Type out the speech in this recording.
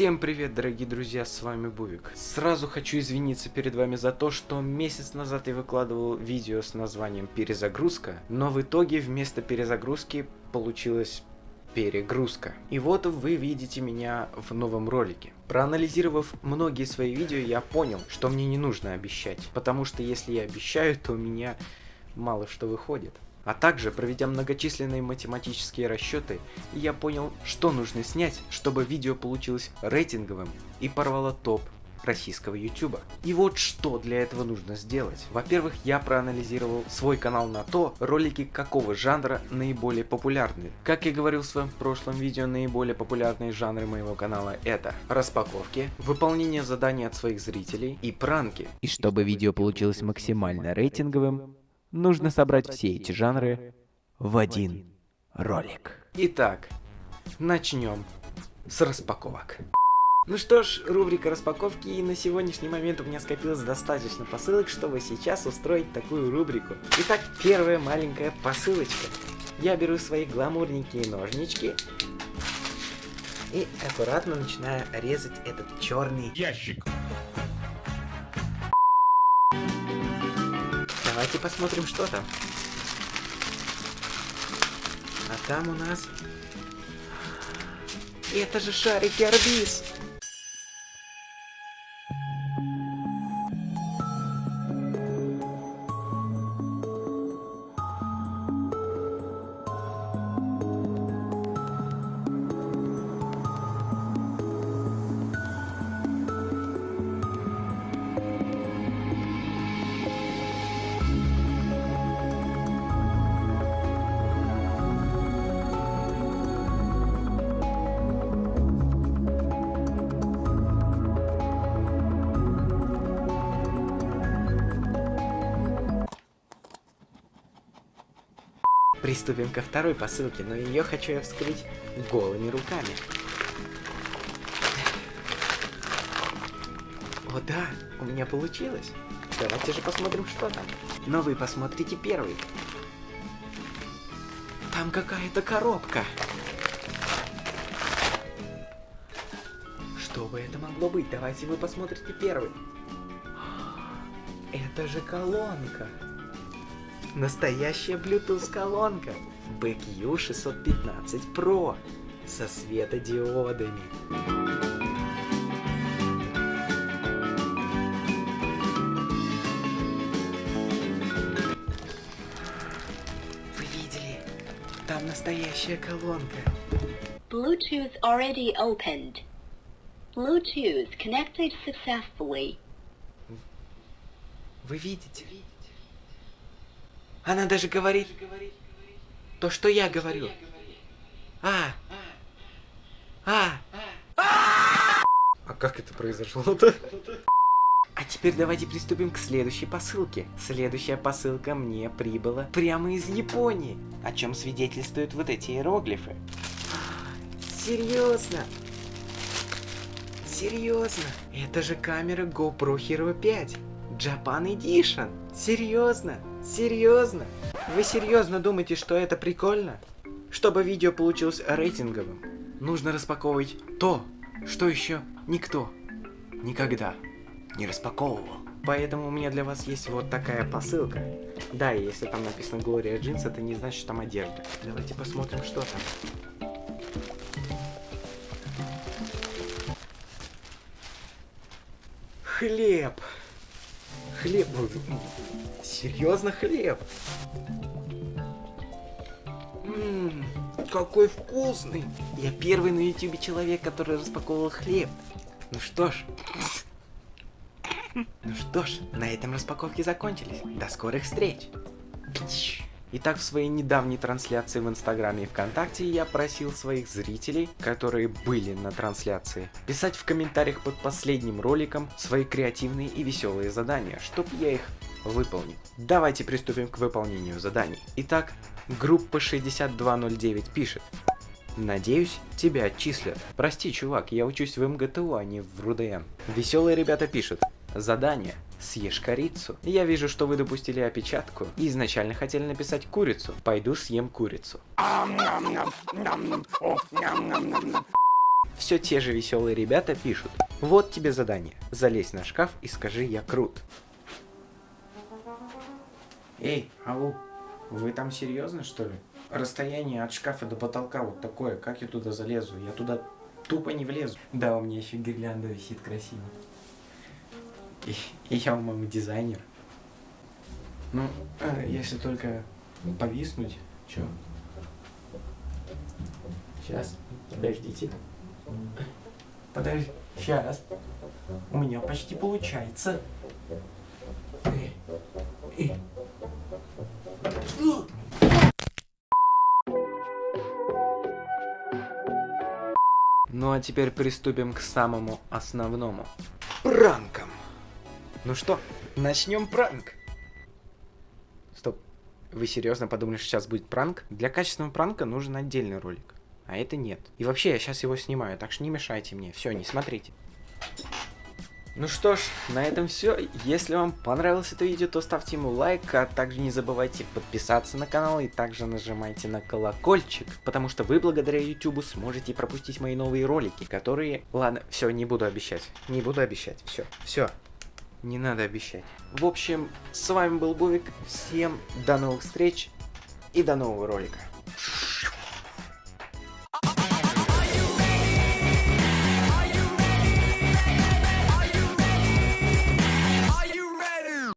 Всем привет, дорогие друзья, с вами Бувик. Сразу хочу извиниться перед вами за то, что месяц назад я выкладывал видео с названием «Перезагрузка», но в итоге вместо перезагрузки получилось перегрузка. И вот вы видите меня в новом ролике. Проанализировав многие свои видео, я понял, что мне не нужно обещать, потому что если я обещаю, то у меня мало что выходит. А также, проведя многочисленные математические расчеты, я понял, что нужно снять, чтобы видео получилось рейтинговым и порвало топ российского ютуба. И вот что для этого нужно сделать. Во-первых, я проанализировал свой канал на то, ролики какого жанра наиболее популярны. Как я говорил в своем прошлом видео, наиболее популярные жанры моего канала это распаковки, выполнение заданий от своих зрителей и пранки. И чтобы видео получилось максимально рейтинговым, нужно собрать все эти жанры в один ролик. Итак, начнем с распаковок. Ну что ж, рубрика распаковки, и на сегодняшний момент у меня скопилось достаточно посылок, чтобы сейчас устроить такую рубрику. Итак, первая маленькая посылочка. Я беру свои гламурненькие ножнички и аккуратно начинаю резать этот черный ящик. Давайте посмотрим, что там. А там у нас... Это же шарики Арбиз! Приступим ко второй посылке, но ее хочу я вскрыть голыми руками. О да, у меня получилось. Давайте же посмотрим, что там. Но вы посмотрите первый. Там какая-то коробка. Что бы это могло быть? Давайте вы посмотрите первый. Это же колонка. Настоящая Bluetooth колонка BQ 615 Pro со светодиодами. Вы видели? Там настоящая колонка. Bluetooth already opened. Bluetooth connected successfully. Вы видите? Она даже говорит то, что я говорю. А. А. А как это произошло-то? А теперь давайте приступим к следующей посылке. Следующая посылка мне прибыла прямо из Японии, о чем свидетельствуют вот эти иероглифы. Серьезно? Серьезно? Это же камера GoPro Hero 5. Japan Edition. Серьезно? Серьезно? Вы серьезно думаете, что это прикольно? Чтобы видео получилось рейтинговым, нужно распаковывать то, что еще никто никогда не распаковывал. Поэтому у меня для вас есть вот такая посылка. Да, и если там написано Глория Джинс, это не значит, что там одежда. Давайте посмотрим, что там. Хлеб. Хлеб. Серьезно хлеб? Какой вкусный. Я первый на ютубе человек, который распаковывал хлеб. Ну что ж. Ну что ж, на этом распаковки закончились. До скорых встреч. Итак, в своей недавней трансляции в Инстаграме и ВКонтакте я просил своих зрителей, которые были на трансляции, писать в комментариях под последним роликом свои креативные и веселые задания, чтобы я их выполнил. Давайте приступим к выполнению заданий. Итак, группа 6209 пишет. Надеюсь, тебя отчислят. Прости, чувак, я учусь в МГТУ, а не в РУДН. Веселые ребята пишут. Задание. Съешь корицу. Я вижу, что вы допустили опечатку изначально хотели написать курицу. Пойду съем курицу. все те же веселые ребята пишут. Вот тебе задание. Залезь на шкаф и скажи «Я крут». Эй, ау, вы там серьезно что ли? Расстояние от шкафа до потолка вот такое, как я туда залезу? Я туда тупо не влезу. Да, у меня еще гирлянда висит красиво. И, и я, по-моему, дизайнер. Ну, э, если только повиснуть, чё? Сейчас, подождите. Подожди, сейчас. У меня почти получается. Ну а теперь приступим к самому основному. Пранкам. Ну что, начнем пранк. Стоп. Вы серьезно подумали, что сейчас будет пранк? Для качественного пранка нужен отдельный ролик. А это нет. И вообще, я сейчас его снимаю, так что не мешайте мне. Все, не смотрите. Ну что ж, на этом все. Если вам понравилось это видео, то ставьте ему лайк, а также не забывайте подписаться на канал и также нажимайте на колокольчик, потому что вы благодаря YouTube сможете пропустить мои новые ролики, которые... Ладно, все, не буду обещать. Не буду обещать. Все, все. Не надо обещать. В общем, с вами был Бувик. Всем до новых встреч и до нового ролика.